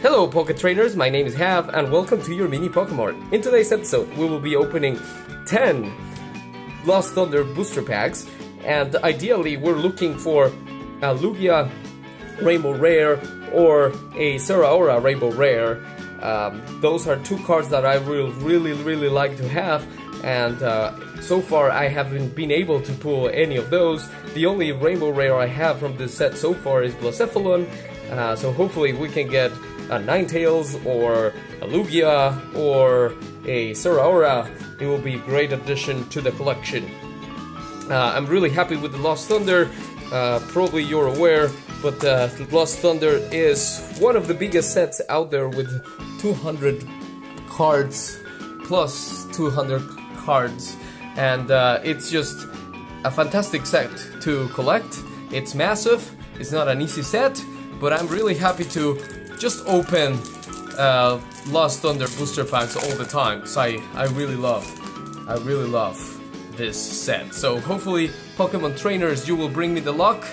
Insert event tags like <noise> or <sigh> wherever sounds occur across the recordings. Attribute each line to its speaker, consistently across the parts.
Speaker 1: Hello Pocket Trainers, my name is Hav and welcome to your mini Pokemon. In today's episode we will be opening 10 Lost Thunder booster packs and ideally we're looking for a Lugia Rainbow Rare or a Zeraora Rainbow Rare. Um, those are two cards that I will really really like to have and uh, so far I haven't been able to pull any of those. The only Rainbow Rare I have from this set so far is Blacephalon, uh, so hopefully we can get a Ninetales or a Lugia or a Zeraora, it will be a great addition to the collection. Uh, I'm really happy with the Lost Thunder. Uh, probably you're aware, but uh, Lost Thunder is one of the biggest sets out there with 200 cards plus 200 cards, and uh, it's just a fantastic set to collect. It's massive. It's not an easy set, but I'm really happy to just open uh, Lost Thunder booster packs all the time because I, I really love, I really love this set. So hopefully Pokemon trainers you will bring me the luck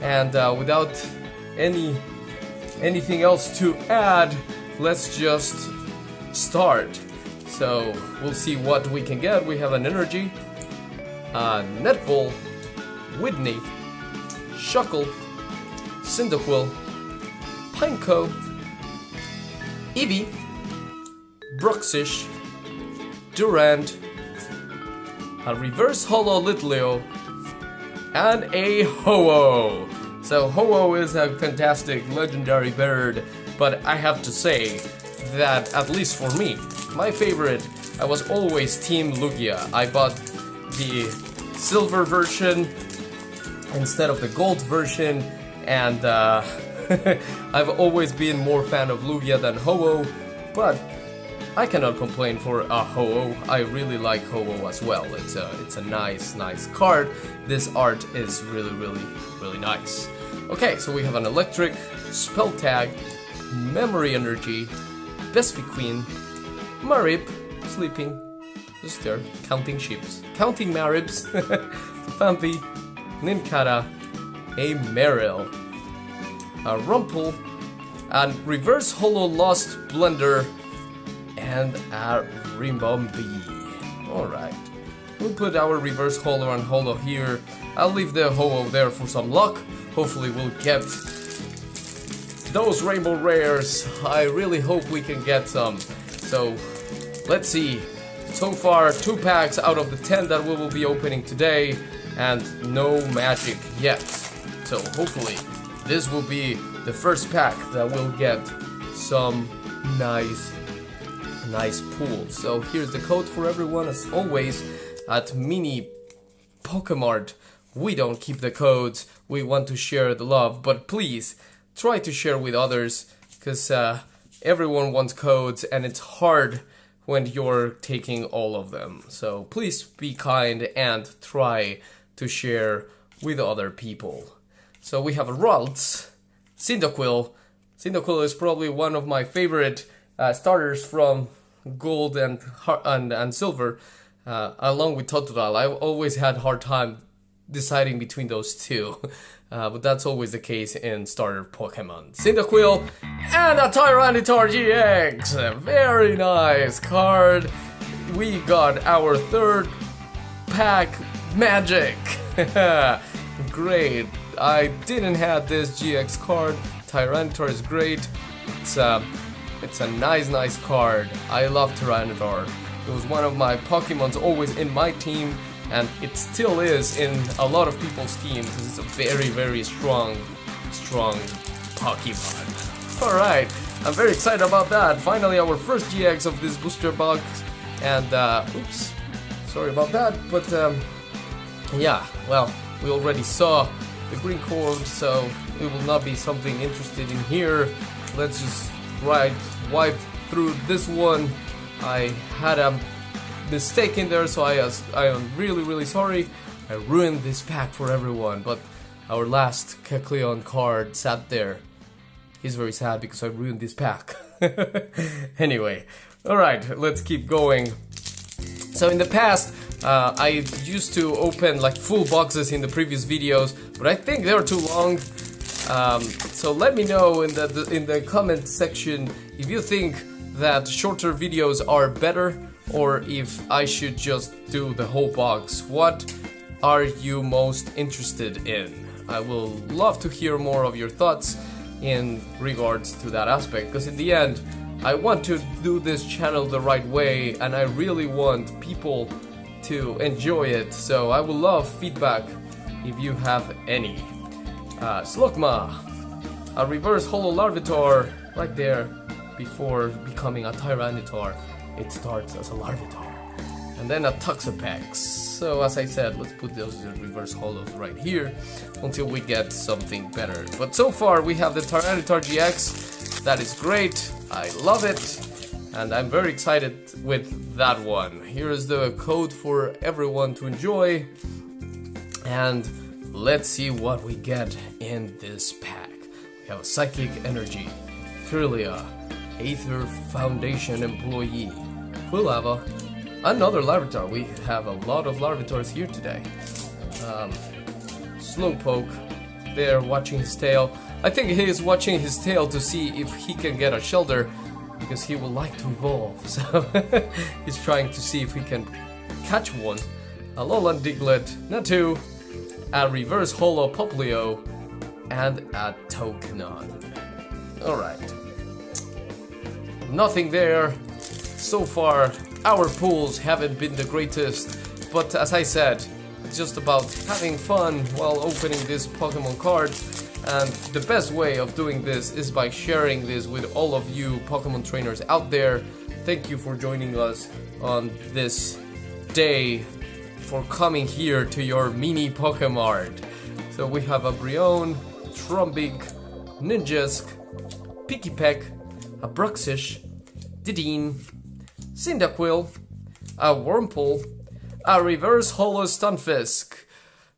Speaker 1: and uh, without any anything else to add let's just start. So we'll see what we can get. We have an energy, uh, Netball, Whitney, Shuckle, Cyndaquil, Pineco, Eevee, Bruxish, Durant, a reverse holo Litleo, and a Ho-Oh. So Ho-Oh is a fantastic legendary bird, but I have to say that at least for me, my favorite, I was always Team Lugia. I bought the silver version instead of the gold version, and uh, <laughs> I've always been more fan of Lugia than Ho-Oh, but I cannot complain for a Ho-Oh. I really like Ho-Oh as well. It's a, it's a nice, nice card. This art is really, really, really nice. Okay, so we have an Electric, Spell Tag, Memory Energy, Vespiquen, Mareep, Sleeping, just there, counting ships, counting Mareeps, <laughs> Phanpy, Nincada, a Marill, Uh, a Wurmple, and Reverse Holo Lost Blender, and a Ribombee. Alright. We'll put our Reverse Holo and Holo here. I'll leave the Holo there for some luck. Hopefully we'll get those Rainbow Rares. I really hope we can get some. So, let's see. So far, two packs out of the 10 that we will be opening today, and no magic yet. So hopefully, this will be the first pack that will get some nice, nice pools. So here's the code for everyone, as always, at Mini Pokemart. We don't keep the codes, we want to share the love, but please, try to share with others, because uh, everyone wants codes, and it's hard when you're taking all of them. So please be kind and try to share with other people. So we have a Ralts, Cyndaquil. Cyndaquil is probably one of my favorite uh, starters from Gold and and, and Silver, uh, along with Totodile. I've always had hard time deciding between those two, <laughs> uh, but that's always the case in starter Pokemon. Cyndaquil and a Tyranitar GX! Very nice card. We got our third pack magic. <laughs> great. I didn't have this GX card. Tyranitar is great. It's a, it's a nice, nice card. I love Tyranitar. It was one of my Pokemons always in my team, and it still is in a lot of people's team because it's a very, very strong, strong Pokemon. Alright, I'm very excited about that. Finally, our first GX of this booster box, and uh, oops, sorry about that, but um, yeah, well, we already saw the green cord, so it will not be something interested in here. Let's just right wipe through this one. I had a mistake in there, so I, I am really, really sorry. I ruined this pack for everyone, but our last Kecleon card sat there. He's very sad because I ruined this pack. <laughs> anyway, alright, let's keep going. So in the past, uh, I used to open like full boxes in the previous videos, but I think they're too long. Um, so let me know in the, the in the comment section if you think that shorter videos are better or if I should just do the whole box. What are you most interested in? I will love to hear more of your thoughts in regards to that aspect because in the end I want to do this channel the right way and I really want people to enjoy it so I would love feedback if you have any. Uh, Slugma, a reverse holo larvitar right there before becoming a Tyranitar. It starts as a larvitar and then a Toxapex. So as I said, let's put those reverse holos right here until we get something better. But so far we have the Tyranitar GX, that is great, I love it, and I'm very excited with that one. Here is the code for everyone to enjoy, and let's see what we get in this pack. We have a Psychic Energy, Kirlia, Aether Foundation employee, Quilava, Another Larvitar. We have a lot of Larvitars here today. Um, Slowpoke, there watching his tail. I think he is watching his tail to see if he can get a Shellder because he would like to evolve. <laughs> So he's trying to see if he can catch one. A Alolan Diglett, Natu, a Reverse Holo Popplio, and a Tokenon. Alright. Nothing there. So far, our pools haven't been the greatest, but as I said, just about having fun while opening this Pokemon card. And the best way of doing this is by sharing this with all of you Pokemon trainers out there. Thank you for joining us on this day for coming here to your mini Pokemon. So we have a Brionne, Trumbeak, Ninjask, Pikipek, a Bruxish, Dedenne, Cyndaquil, a Wurmple, a Reverse Holo Stunfisk.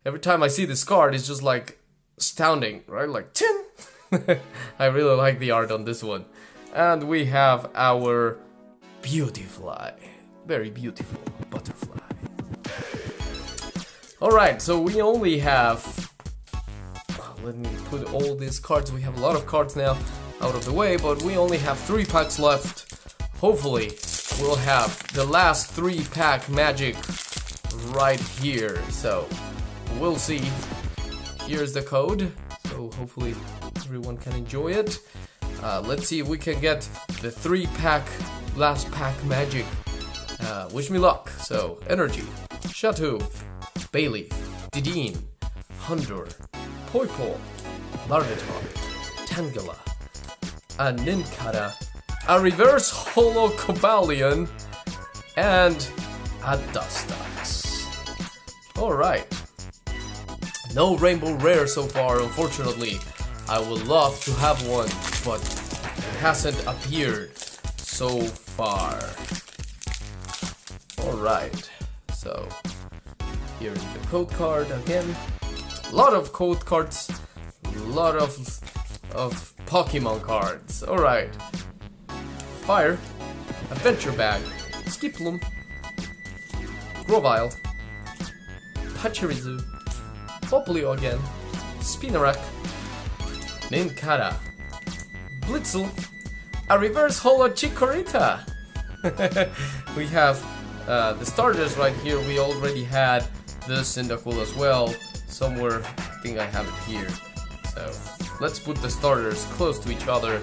Speaker 1: Every time I see this card, it's just like astounding, right? Like, tin! <laughs> I really like the art on this one. And we have our Beautifly. Very beautiful butterfly. Alright, so we only have... Let me put all these cards. We have a lot of cards now out of the way, but we only have three packs left. Hopefully, we'll have the last three pack magic right here. So we'll see. Here's the code. So hopefully everyone can enjoy it. Uh, let's see if we can get the three pack last pack magic. Uh, wish me luck. So energy, Chateau, Bayleef, Dedenne, Houndour, Poipole, Larvitar, Tangela, a Nincada, a reverse holo Cobalion, and a Dustox. Alright. No rainbow rare so far, unfortunately. I would love to have one, but it hasn't appeared so far. Alright, so here is the code card again. A lot of code cards, a lot of of Pokemon cards. Alright, Fire, Adventure Bag, Skiploom, Grovyle, Pachirisu, Popplio again, Spinarak, Nincada, Blitzle, a reverse holo Chikorita. <laughs> we have uh, the starters right here. We already had this Cyndaquil as well. Somewhere, I think I have it here. So let's put the starters close to each other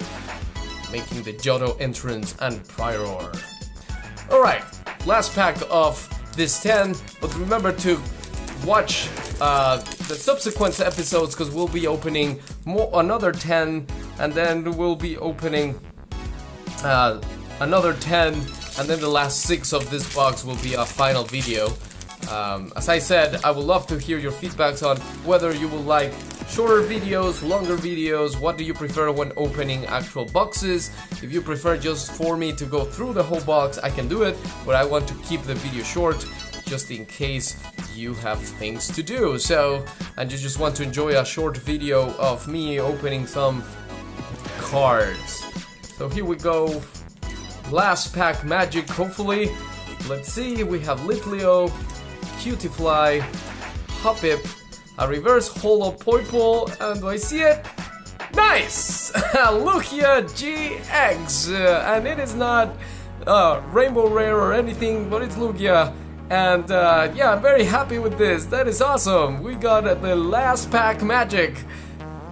Speaker 1: making the Johto entrance and Prior. Alright, last pack of this 10, but remember to watch uh, the subsequent episodes because we'll be opening more another 10 and then we'll be opening uh, another 10 and then the last 6 of this box will be a final video. Um, as I said, I would love to hear your feedbacks on whether you would like shorter videos, longer videos, what do you prefer when opening actual boxes. If you prefer just for me to go through the whole box, I can do it, but I want to keep the video short just in case you have things to do. So, and you just want to enjoy a short video of me opening some cards. So here we go. Last pack magic, hopefully. Let's see, we have Litleo, Cutiefly, Hoppip, a reverse holo Poipole, and do I see it? Nice! <laughs> Lugia GX! Uh, and it is not uh, Rainbow Rare or anything, but it's Lugia. And uh, yeah, I'm very happy with this. That is awesome. We got uh, the last pack magic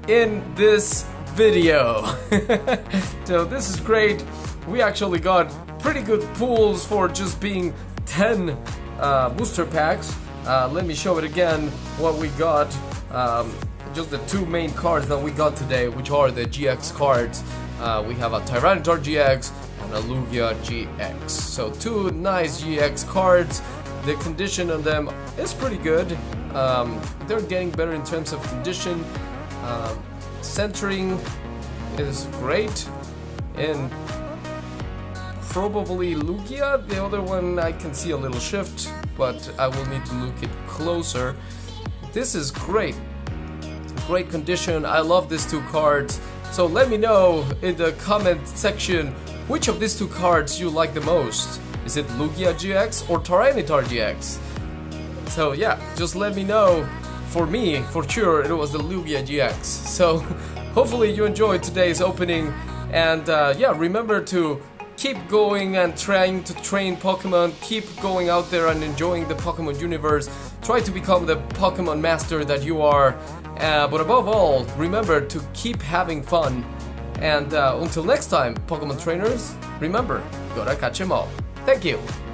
Speaker 1: in this video. <laughs> so this is great. We actually got pretty good pulls for just being 10 uh, booster packs. Uh, let me show it again what we got. Um, just the two main cards that we got today, which are the GX cards. Uh, we have a Tyranitar GX and a Lugia GX. So two nice GX cards. The condition on them is pretty good. Um, they're getting better in terms of condition. Um, centering is great. And probably Lugia. The other one I can see a little shift, but I will need to look it closer. This is great. Great condition. I love these two cards. So let me know in the comment section which of these two cards you like the most. Is it Lugia GX or Tyranitar GX? So yeah, just let me know. For me, for sure, it was the Lugia GX. So <laughs> hopefully you enjoyed today's opening. And uh, yeah, remember to keep going and trying to train Pokemon, keep going out there and enjoying the Pokemon universe, try to become the Pokemon master that you are, uh, but above all, remember to keep having fun. And uh, until next time, Pokemon trainers, remember, gotta catch 'em all. Thank you.